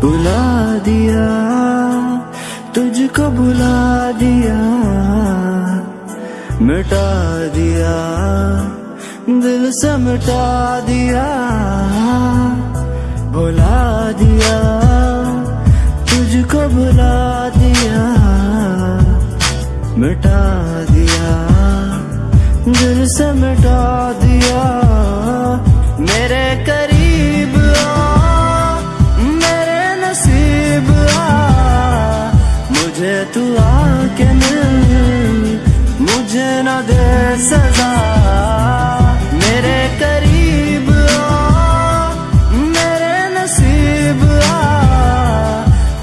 बुला दिया, तुझको बुला दिया, मिटा दिया, दिल से मिटा दिया, बुला दिया, तुझको बुला दिया, मिटा दिया, दिल से मिटा दिया, मेरे सजा। मेरे करीब आ, मेरे नसीब आ।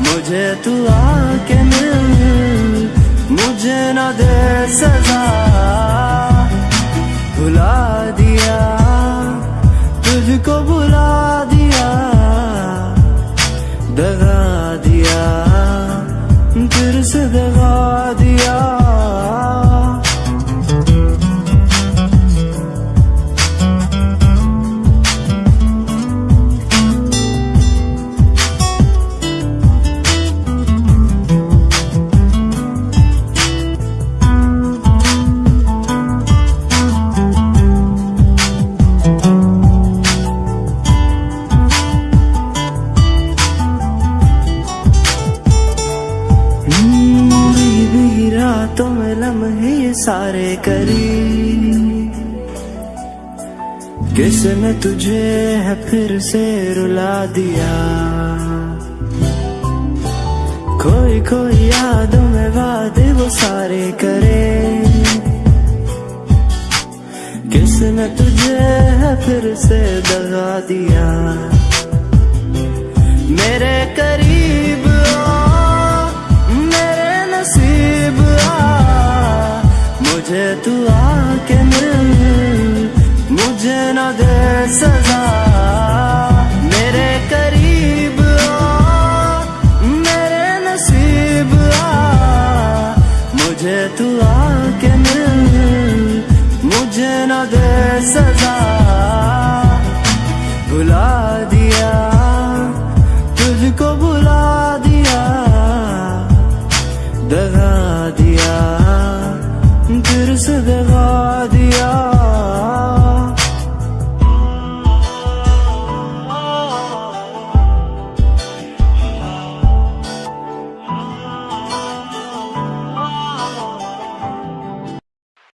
मुझे तू आके मिल, मुझे न दे सजा। भुला दिया, तुझको भुला दिया। दगा रातों में लम्हे सारे करी। किसने तुझे है फिर से रुला दिया। कोई कोई यादों में वादे वो सारे करे। किसने तुझे है फिर से दगा दिया। मुझे तू आके मिल, मुझे न दे सजा। मेरे करीब आ, मेरे नसीब आ। मुझे तू आके मिल, मुझे न दे सजा। भुला दिया, तुझको भुला दिया, दगा दिया। फिर से दगा दिया।